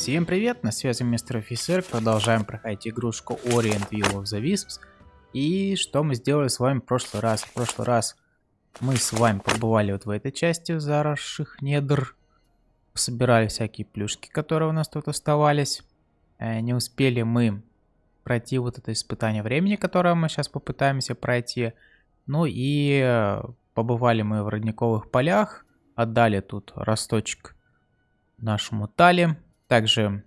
Всем привет, на связи мистер офицер, продолжаем проходить игрушку Orient Will of the Wisps. И что мы сделали с вами в прошлый раз? В прошлый раз мы с вами побывали вот в этой части заросших недр. Собирали всякие плюшки, которые у нас тут оставались. Э, не успели мы пройти вот это испытание времени, которое мы сейчас попытаемся пройти. Ну и э, побывали мы в родниковых полях. Отдали тут росточек нашему Тали. Также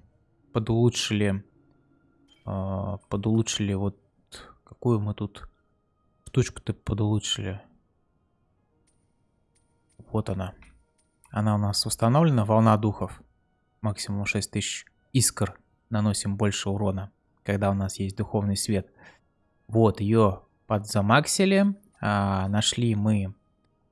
подулучшили, э, подулучшили вот какую мы тут штучку-то подулучшили. Вот она. Она у нас установлена, волна духов. Максимум 6000 искр. Наносим больше урона, когда у нас есть духовный свет. Вот ее подзамаксили. А, нашли мы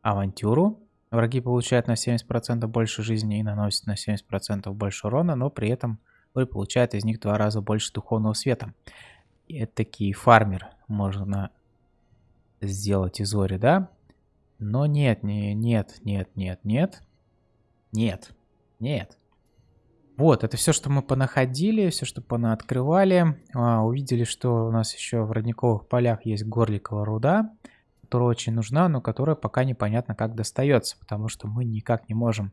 авантюру. Враги получают на 70% больше жизни и наносят на 70% больше урона, но при этом вы получаете из них два раза больше духовного света. Это такие фармер можно сделать из Ори, да? Но нет, не, нет, нет, нет, нет. Нет, нет. Вот, это все, что мы понаходили, все, что понаоткрывали. А, увидели, что у нас еще в родниковых полях есть горликовая руда которая очень нужна, но которая пока непонятно как достается, потому что мы никак не можем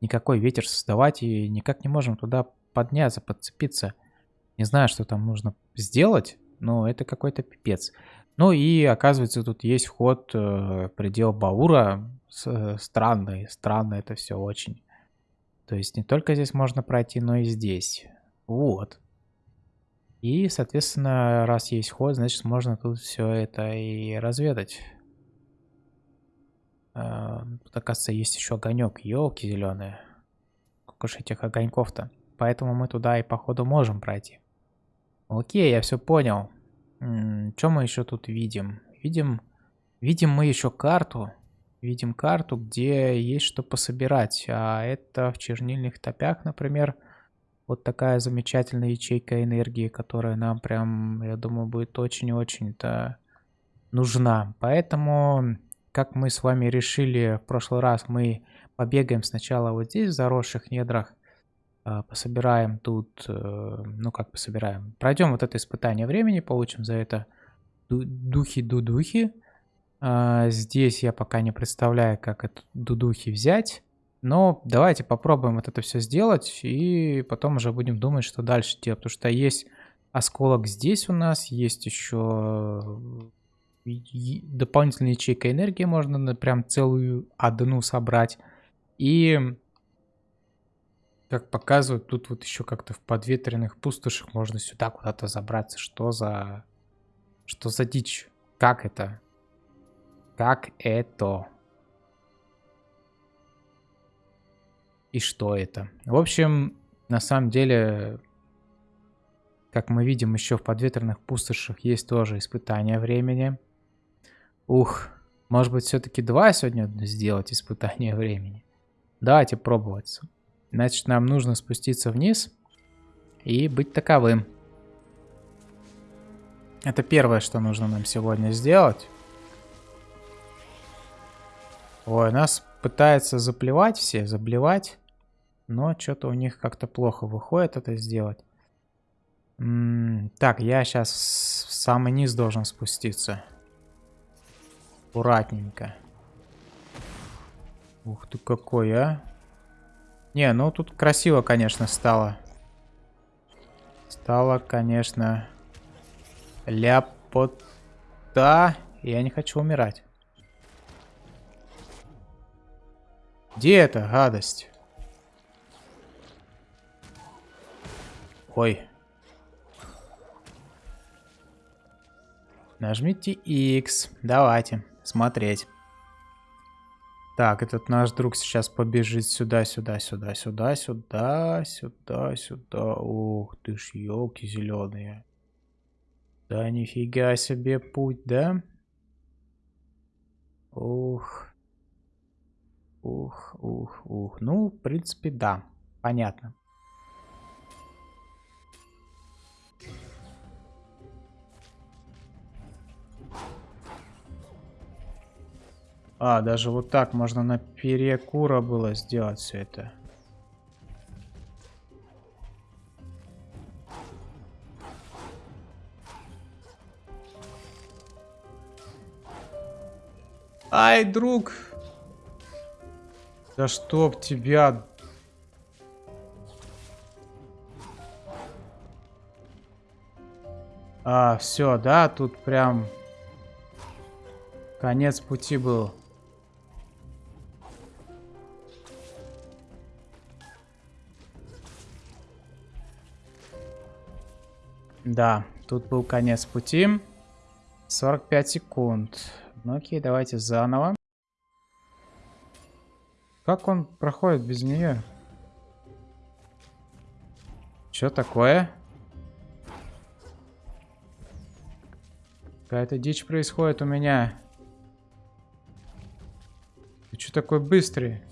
никакой ветер создавать и никак не можем туда подняться, подцепиться. Не знаю, что там нужно сделать, но это какой-то пипец. Ну и оказывается, тут есть вход э, предел Баура. С, э, странно это все очень. То есть не только здесь можно пройти, но и здесь. Вот. И, соответственно, раз есть вход, значит можно тут все это и разведать. Тут, оказывается, есть еще огонек. Елки зеленые. Сколько же этих огоньков-то? Поэтому мы туда и походу можем пройти. Окей, я все понял. Что мы еще тут видим? Видим, видим мы еще карту. Видим карту, где есть что пособирать. А это в чернильных топях, например, вот такая замечательная ячейка энергии, которая нам прям, я думаю, будет очень-очень-то нужна. Поэтому как мы с вами решили в прошлый раз, мы побегаем сначала вот здесь, в заросших недрах, а, пособираем тут, э, ну как пособираем, пройдем вот это испытание времени, получим за это духи-дудухи. А, здесь я пока не представляю, как это дудухи взять, но давайте попробуем вот это все сделать, и потом уже будем думать, что дальше делать, потому что есть осколок здесь у нас, есть еще дополнительная ячейка энергии, можно прям целую одну собрать. И, как показывают, тут вот еще как-то в подветренных пустошах можно сюда куда-то забраться. Что за... Что за дичь? Как это? Как это? И что это? В общем, на самом деле, как мы видим, еще в подветренных пустошах есть тоже испытания времени. Ух, может быть все-таки два сегодня сделать испытание времени? Давайте пробовать. Значит, нам нужно спуститься вниз и быть таковым. Это первое, что нужно нам сегодня сделать. Ой, нас пытаются заплевать все, заблевать. Но что-то у них как-то плохо выходит это сделать. М -м так, я сейчас в самый низ должен спуститься. Аккуратненько. Ух ты какой, а. Не, ну тут красиво, конечно, стало. Стало, конечно, ляпота. Я не хочу умирать. Где эта гадость? Ой. Нажмите X. Давайте смотреть. Так, этот наш друг сейчас побежит сюда, сюда, сюда, сюда, сюда, сюда, сюда. Ух ты ж, елки зеленые. Да нифига себе путь, да? Ух. Ух, ух, ух. Ну, в принципе, да. Понятно. А, даже вот так можно на перекура было сделать все это. Ай, друг! Да чтоб тебя... А, все, да, тут прям конец пути был. Да, тут был конец пути. 45 секунд. Ну окей, давайте заново. Как он проходит без нее? Что такое? Какая-то дичь происходит у меня. Ты что такой быстрый?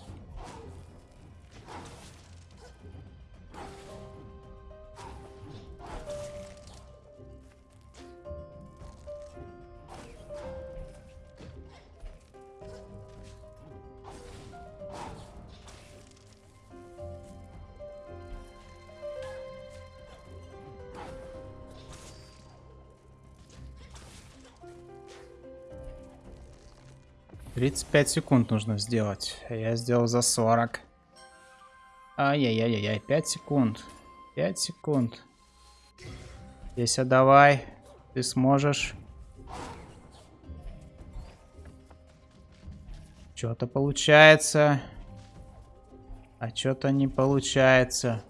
Тридцать пять секунд нужно сделать. Я сделал за сорок. Ай-яй-яй-яй, пять секунд. Пять секунд. Здесь давай. Ты сможешь. Что-то получается. А что-то не получается.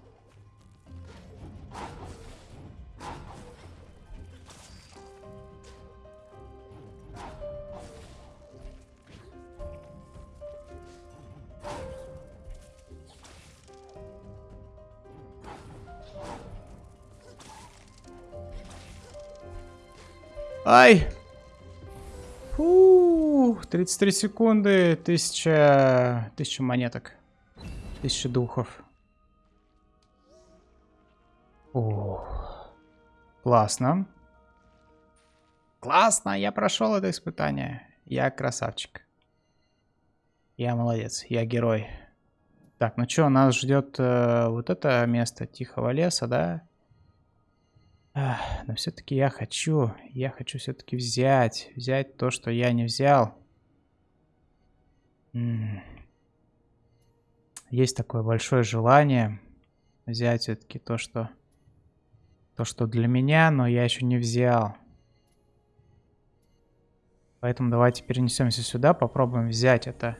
Ай! Фу, 33 секунды, 1000, 1000 монеток, 1000 духов. О, классно. Классно, я прошел это испытание. Я красавчик. Я молодец, я герой. Так, ну что, нас ждет э, вот это место тихого леса, да? Но все-таки я хочу, я хочу все-таки взять, взять то, что я не взял. Есть такое большое желание взять все-таки то, что то, что для меня, но я еще не взял. Поэтому давайте перенесемся сюда, попробуем взять это.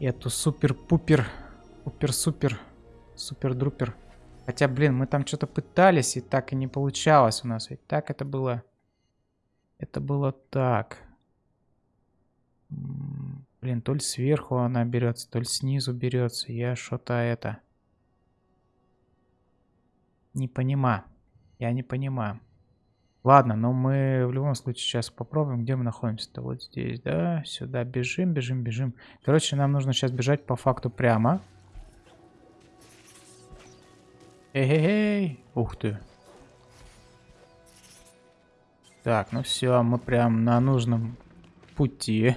Эту супер-пупер, пупер-супер, супер-друпер. Хотя, блин, мы там что-то пытались, и так и не получалось у нас. Ведь так это было... Это было так. Блин, то ли сверху она берется, то ли снизу берется. Я что-то это... Не понимаю. Я не понимаю. Ладно, но мы в любом случае сейчас попробуем, где мы находимся-то. Вот здесь, да? Сюда бежим, бежим, бежим. Короче, нам нужно сейчас бежать по факту прямо. Эй-эй-эй! Ух ты. Так, ну все, мы прям на нужном пути.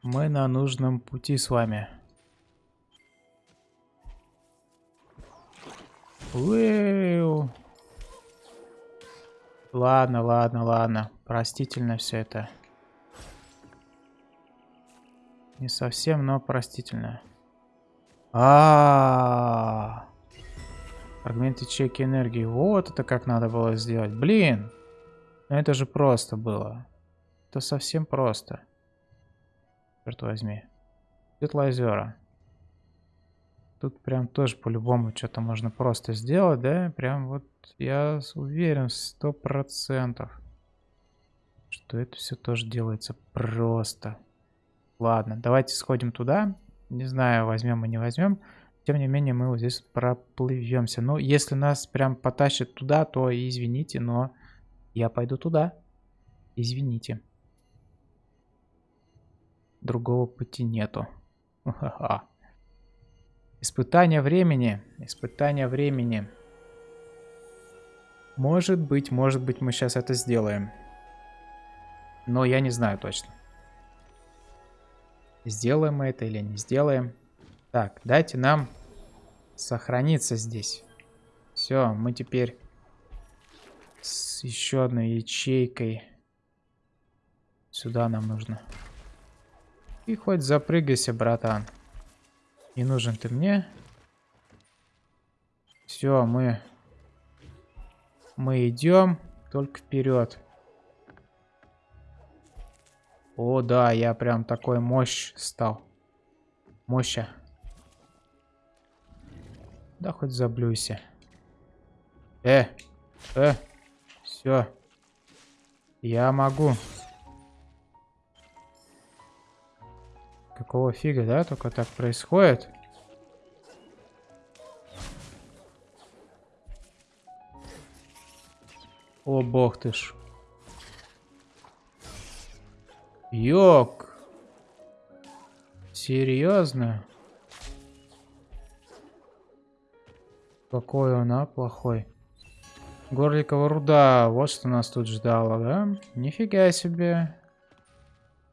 Мы на нужном пути с вами. Уэу. Ладно, ладно, ладно. Простительно все это. Не совсем, но простительно. А, -а, -а, Фрагмент ячейки энергии. Вот это как надо было сделать. Блин! Ну это же просто было. Это совсем просто. Черт возьми. Светлоозера. Тут прям тоже по-любому что-то можно просто сделать, да? Прям вот я уверен сто процентов, что это все тоже делается просто. Ладно, давайте сходим туда. Не знаю, возьмем мы не возьмем. Тем не менее, мы вот здесь проплывемся. Ну, если нас прям потащит туда, то извините, но я пойду туда. Извините. Другого пути нету. Испытание времени. Испытание времени. Может быть, может быть, мы сейчас это сделаем. Но я не знаю точно. Сделаем мы это или не сделаем. Так, дайте нам сохраниться здесь. Все, мы теперь С еще одной ячейкой. Сюда нам нужно. И хоть запрыгайся, братан. Не нужен ты мне. Все, мы... Мы идем только вперед. О, да, я прям такой мощь стал. Моща. Да хоть заблюйся. Э, э, все. Я могу. Какого фига, да? Только так происходит. О, бог ты ж. Йок. Серьезно? Какой он, а, плохой. Горликова руда. Вот что нас тут ждало, да? Нифига себе.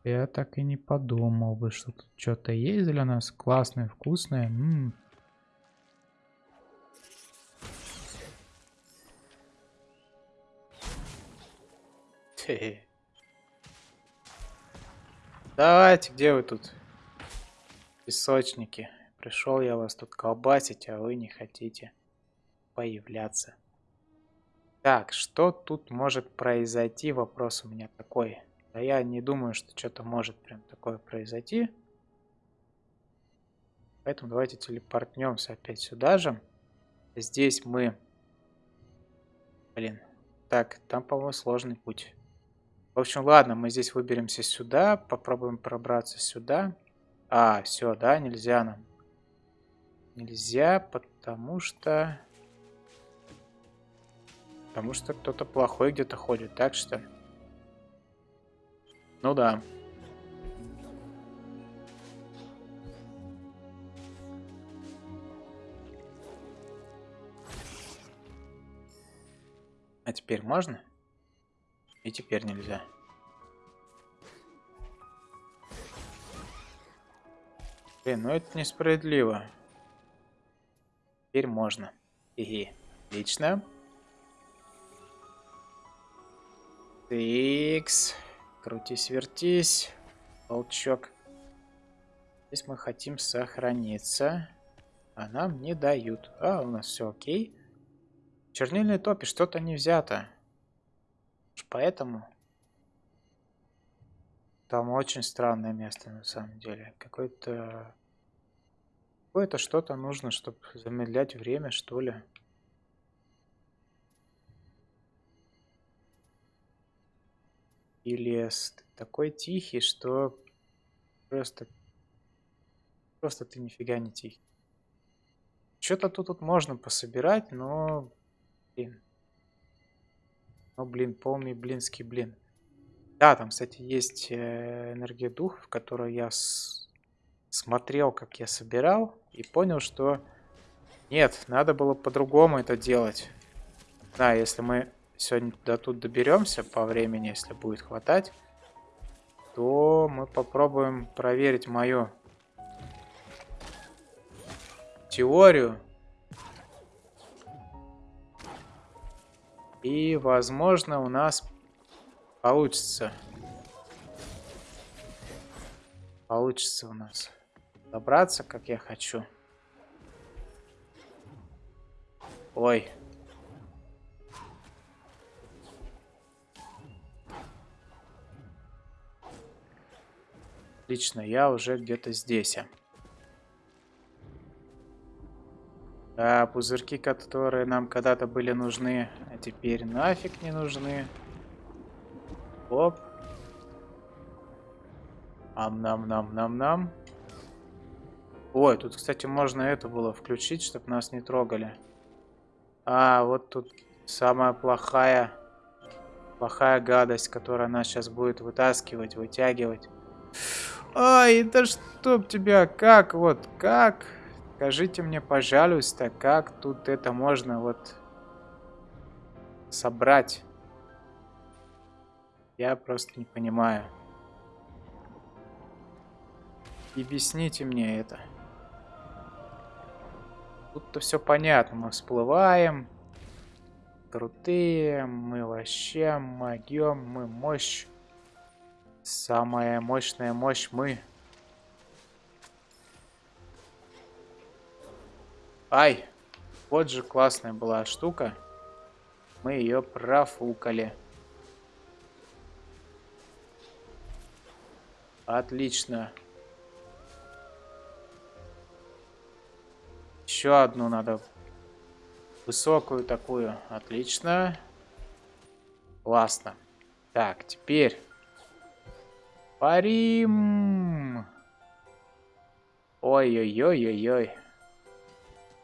Я так и не подумал бы, что тут что-то есть для нас классное, вкусное. М -м. Давайте, где вы тут? Песочники. Пришел я вас тут колбасить, а вы не хотите появляться. Так, что тут может произойти? Вопрос у меня такой. Да я не думаю, что что-то может прям такое произойти. Поэтому давайте телепортнемся опять сюда же. Здесь мы... Блин. Так, там, по-моему, сложный путь. В общем, ладно, мы здесь выберемся сюда. Попробуем пробраться сюда. А, все, да, нельзя нам. Нельзя, потому что... Потому что кто-то плохой где-то ходит, так что... Ну да. А теперь можно? И теперь нельзя. Блин, ну это несправедливо. Теперь можно. Хе-хе. Отлично. Тикс. Крутись, вертись. Толчок. Здесь мы хотим сохраниться. А нам не дают. А, у нас все окей. Чернильной топи что-то не взято. Поэтому... Там очень странное место на самом деле. Какое-то... Какое-то что-то нужно, чтобы замедлять время, что ли. И лес такой тихий, что просто... Просто ты нифига не тихий. Что-то тут, тут можно пособирать, но... Блин. Ну, блин, полный блинский блин. Да, там, кстати, есть э, энергия духов, которую я с... смотрел, как я собирал, и понял, что... Нет, надо было по-другому это делать. Да, если мы сегодня до тут доберемся по времени, если будет хватать, то мы попробуем проверить мою теорию. И, возможно, у нас получится. Получится у нас добраться, как я хочу. Ой. Отлично, я уже где-то здесь. А пузырьки, которые нам когда-то были нужны, теперь нафиг не нужны. Оп. Ам-нам-нам-нам-нам. Ой, тут, кстати, можно это было включить, чтобы нас не трогали. А, вот тут самая плохая, плохая гадость, которая нас сейчас будет вытаскивать, вытягивать. Ай, да чтоб тебя, как вот, как? Скажите мне, пожалуйста, как тут это можно вот собрать? Я просто не понимаю. Объясните мне это. Тут-то все понятно. Мы всплываем. крутые, мы вообще могем, мы мощь. Самая мощная мощь мы. Ай, вот же классная была штука. Мы ее профукали. Отлично. Еще одну надо. Высокую такую. Отлично. Классно. Так, теперь. Парим. Ой-ой-ой-ой-ой.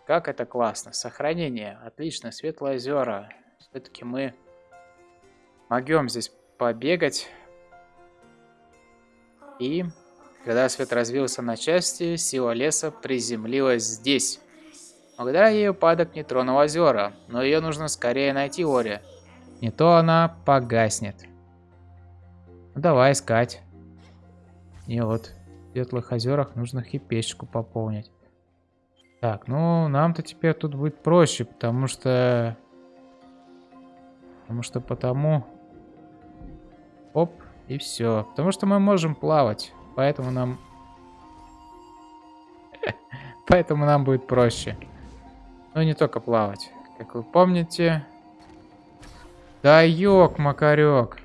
Как это классно. Сохранение. Отлично. Светлые озера. Все-таки мы могем здесь побегать. И когда свет развился на части, сила леса приземлилась здесь. Благодаря ей упадок не тронул озера, но ее нужно скорее найти Ори. Не то она погаснет. Ну, давай искать. И вот в Светлых озерах нужно хипечку пополнить. Так, ну нам-то теперь тут будет проще, потому что... Потому что потому... Оп, и все. Потому что мы можем плавать. Поэтому нам... Поэтому нам будет проще. Но не только плавать. Как вы помните... Да ёк, макарек.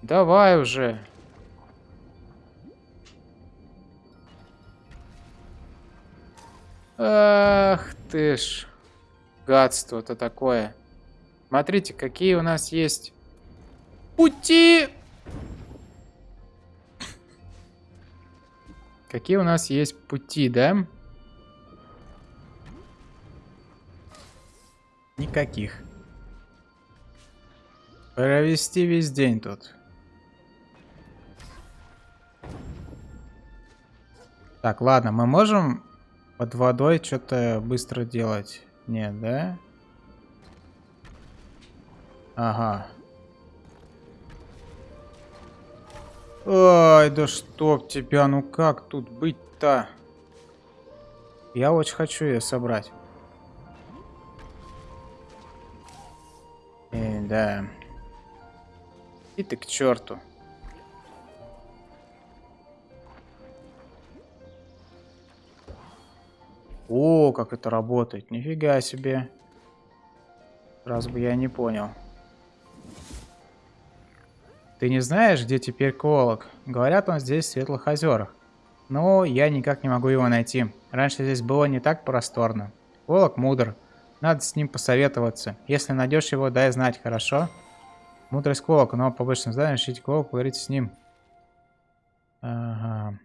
Давай уже. Ах ты ж. Гадство-то такое. Смотрите, какие у нас есть пути. Какие у нас есть пути, да? Никаких. Провести весь день тут. Так, ладно, мы можем под водой что-то быстро делать? Нет, да? Ага. Ой, да чтоб тебя, ну как тут быть-то? Я очень хочу ее собрать. Э, да. И ты к черту. О, как это работает. Нифига себе. Раз бы я не понял. Ты не знаешь, где теперь Колок? Говорят, он здесь в Светлых озерах. Но я никак не могу его найти. Раньше здесь было не так просторно. Колок мудр. Надо с ним посоветоваться. Если найдешь его, дай знать, хорошо? Мудрость Колока, но по обычным знаниям ищите Колок, поговорите с ним. Ага.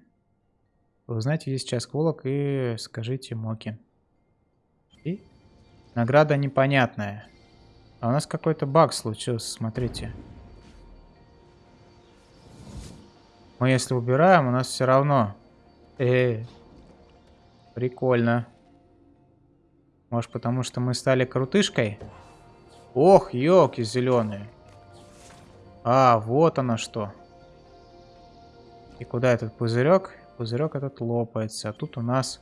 Вы узнаете, где сейчас Колок, и скажите Моки. И? Награда непонятная. А у нас какой-то баг случился, смотрите. Мы если убираем, у нас все равно. Э, -э. прикольно. Может потому что мы стали крутышкой? Ох, елки зеленые. А, вот оно что. И куда этот пузырек? Пузырек этот лопается. А тут у нас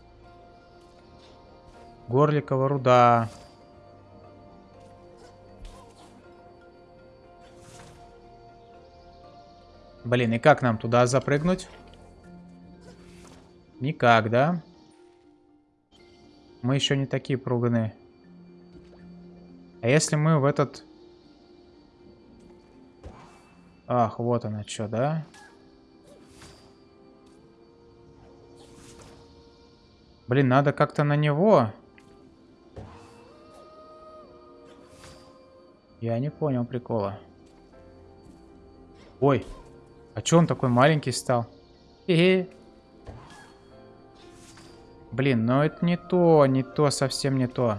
горликова руда. Блин, и как нам туда запрыгнуть? Никак, да? Мы еще не такие пруганы. А если мы в этот... Ах, вот она что, да? Блин, надо как-то на него. Я не понял прикола. Ой, а чё он такой маленький стал? Хе -хе. Блин, ну это не то, не то, совсем не то.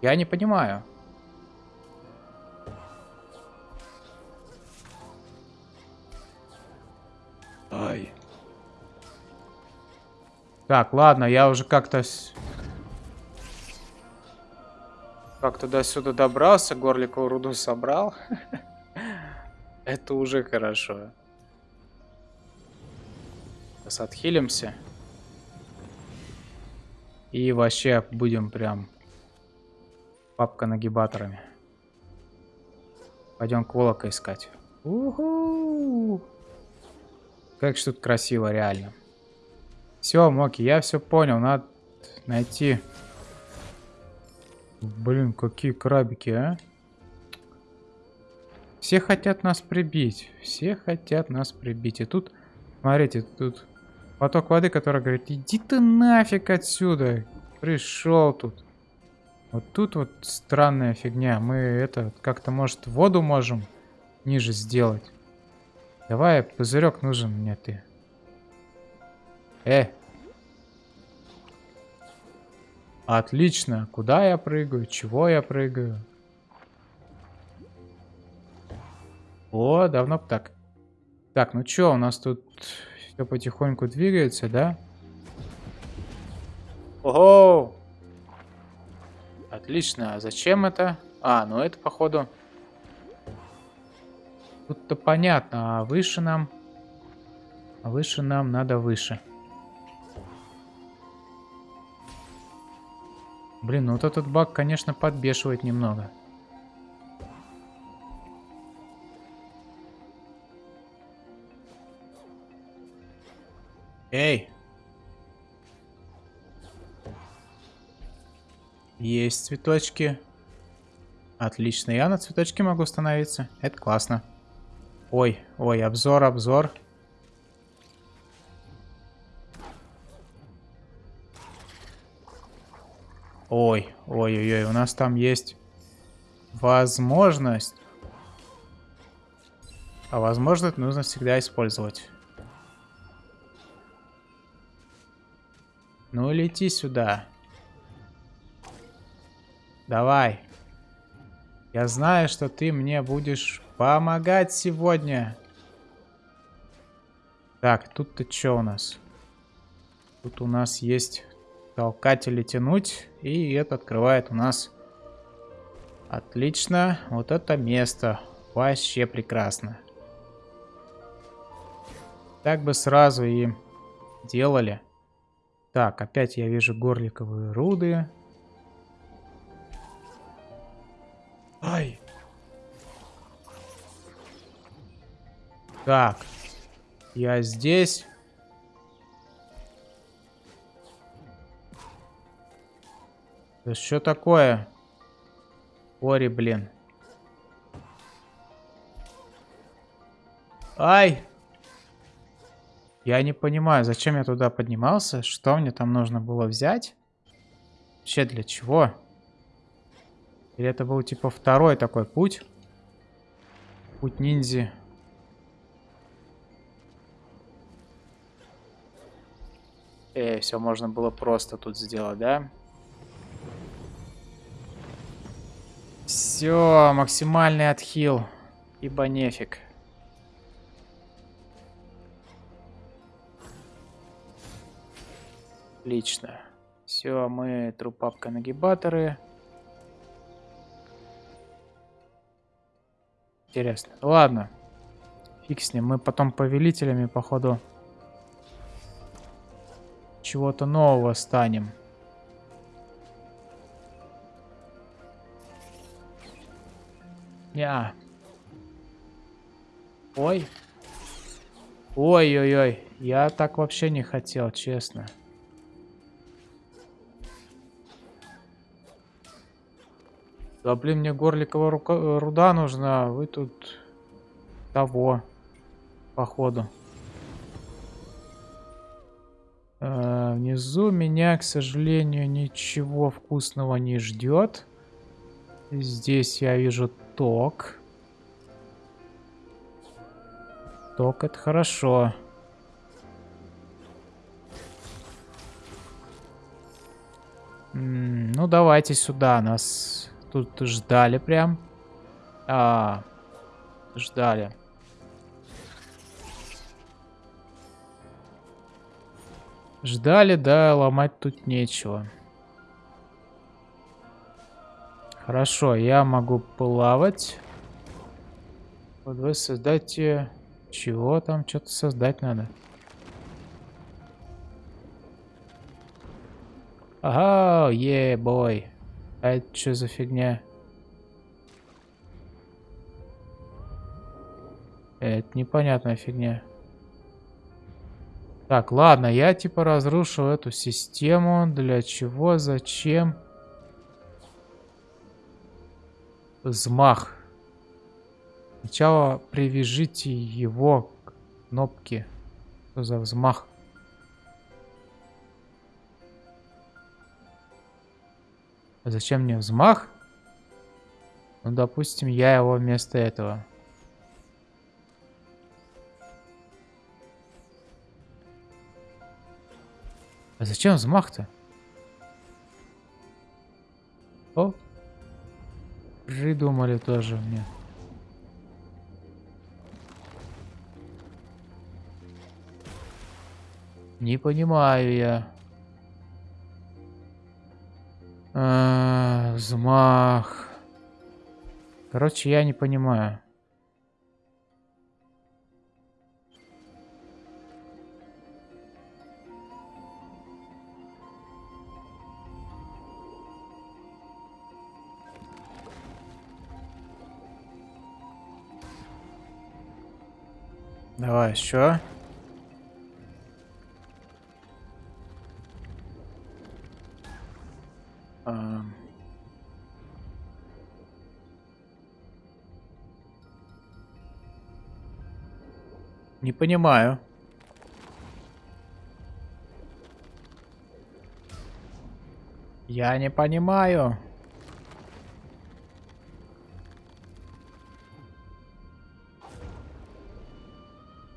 Я не понимаю. Ай. Так, ладно, я уже как-то... Как туда-сюда добрался, горликовую руду собрал. Это уже хорошо. Сейчас отхилимся. И вообще будем прям папка нагибаторами. Пойдем колока искать. Уху! Как же тут красиво, реально. Все, Моки, я все понял. Надо найти... Блин, какие крабики, а? Все хотят нас прибить. Все хотят нас прибить. И тут, смотрите, тут поток воды, который говорит, иди ты нафиг отсюда. Пришел тут. Вот тут вот странная фигня. Мы это как-то, может, воду можем ниже сделать. Давай, пузырек нужен мне ты. Э. Отлично. Куда я прыгаю? Чего я прыгаю? О, давно так. Так, ну чё, у нас тут все потихоньку двигается, да? Ого! Отлично. А зачем это? А, ну это, походу... Тут-то понятно. А выше нам... А выше нам надо выше. Блин, ну вот этот баг, конечно, подбешивает немного. Эй! Есть цветочки. Отлично, я на цветочке могу становиться. Это классно. Ой, ой, обзор, обзор. Ой, ой, ой, ой, у нас там есть возможность. А возможность нужно всегда использовать. Ну, лети сюда. Давай. Я знаю, что ты мне будешь помогать сегодня. Так, тут-то что у нас? Тут у нас есть толкатели тянуть. И это открывает у нас... Отлично. Вот это место. Вообще прекрасно. Так бы сразу и делали. Так, опять я вижу горликовые руды. Так. Я здесь. Да что такое? Ори, блин. Ай! Я не понимаю, зачем я туда поднимался? Что мне там нужно было взять? Вообще для чего? Или это был типа второй такой путь? Путь ниндзи. Эй, все можно было просто тут сделать, да? Все, максимальный отхил. Ибо нефиг. Отлично. Все, мы трупапка нагибаторы. Интересно. Ладно. Фиг с ним. Мы потом повелителями, походу, чего-то нового станем. Я. Ой. Ой-ой-ой. Я так вообще не хотел, честно. Да блин, мне горликовая рука, э, руда нужна, вы тут того, походу. Э, внизу меня, к сожалению, ничего вкусного не ждет. Здесь я вижу ток. Ток это хорошо. Ну давайте сюда нас Тут ждали прям. А, ждали. Ждали, да, ломать тут нечего. Хорошо, я могу плавать. Вот вы создайте... Чего там? Что-то создать надо. Ага, е, бой. А это что за фигня? Это непонятная фигня. Так, ладно, я типа разрушил эту систему. Для чего? Зачем? Взмах. Сначала привяжите его к кнопке. Что за взмах? А зачем мне взмах? Ну, допустим, я его вместо этого. А зачем взмах-то? О, придумали тоже мне. Не понимаю я. А, взмах. Короче, я не понимаю. Давай еще. Не понимаю. Я не понимаю.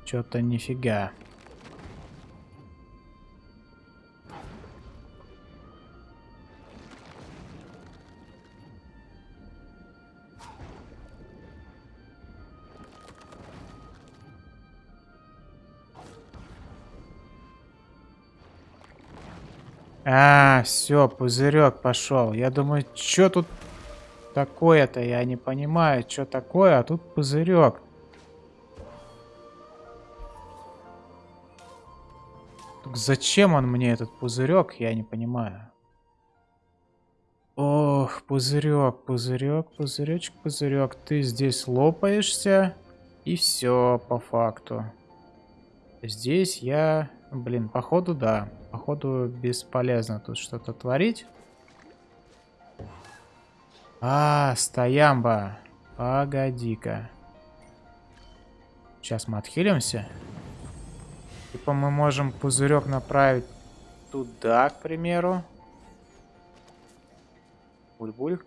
Что-то нифига. А, все, пузырек пошел. Я думаю, что тут такое-то? Я не понимаю, что такое, а тут пузырек. Зачем он мне этот пузырек, я не понимаю. Ох, пузырек, пузырек, пузыречек, пузырек. Ты здесь лопаешься, и все по факту. Здесь я... Блин, походу да. Походу бесполезно тут что-то творить. А, стоямба. Погоди-ка. Сейчас мы отхилимся. Типа мы можем пузырек направить туда, к примеру. Буль-буль.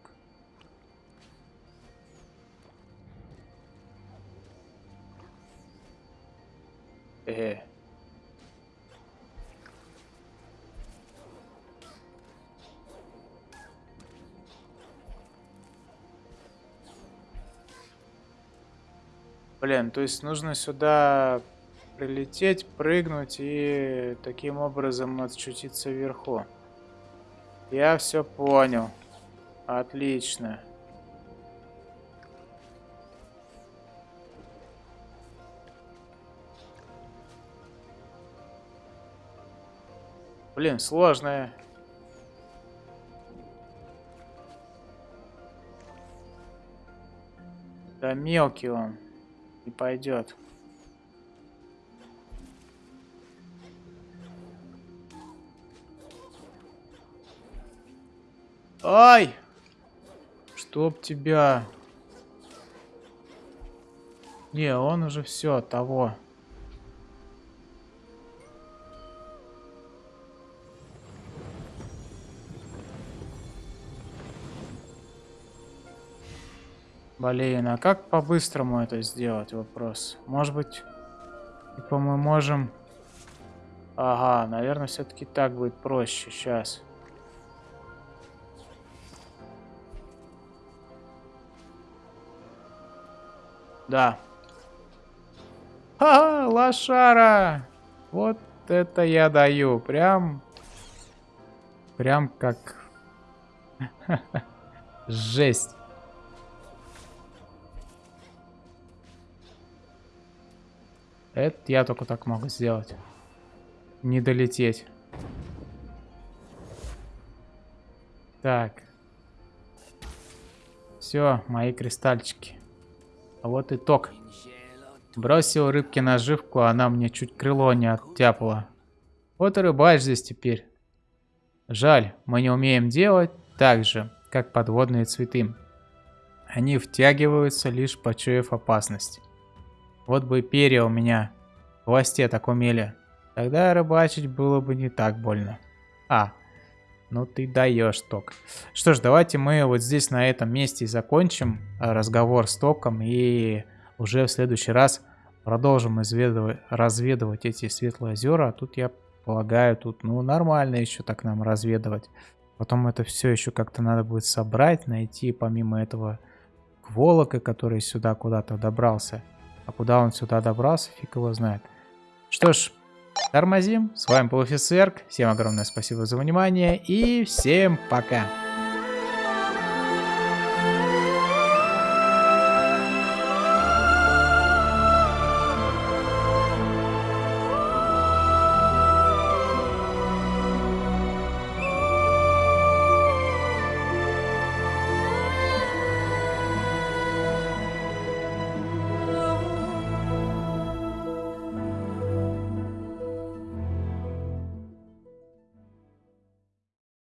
Э. -э. Блин, то есть нужно сюда прилететь, прыгнуть и таким образом отчутиться вверху. Я все понял. Отлично. Блин, сложная. Да мелкий он. Не пойдет. Ай! Чтоб тебя... Не, он уже все, того. Блин, а как по-быстрому это сделать? Вопрос. Может быть, типа мы можем... Ага, наверное, все-таки так будет проще. Сейчас. Да. Ха, лошара! Вот это я даю. Прям... Прям как... Жесть. Это я только так могу сделать. Не долететь. Так. Все, мои кристальчики. А вот итог. Бросил рыбке наживку, а она мне чуть крыло не оттяпала. Вот и рыбаешь здесь теперь. Жаль, мы не умеем делать так же, как подводные цветы. Они втягиваются, лишь почуяв опасность. Вот бы перья у меня в хвосте так умели. Тогда рыбачить было бы не так больно. А, ну ты даешь, Ток. Что ж, давайте мы вот здесь на этом месте закончим разговор с Током. И уже в следующий раз продолжим изведывать, разведывать эти светлые озера. А тут я полагаю, тут ну нормально еще так нам разведывать. Потом это все еще как-то надо будет собрать, найти помимо этого Кволока, который сюда куда-то добрался. А куда он сюда добрался, фиг его знает. Что ж, тормозим. С вами был Офисерк. Всем огромное спасибо за внимание и всем пока.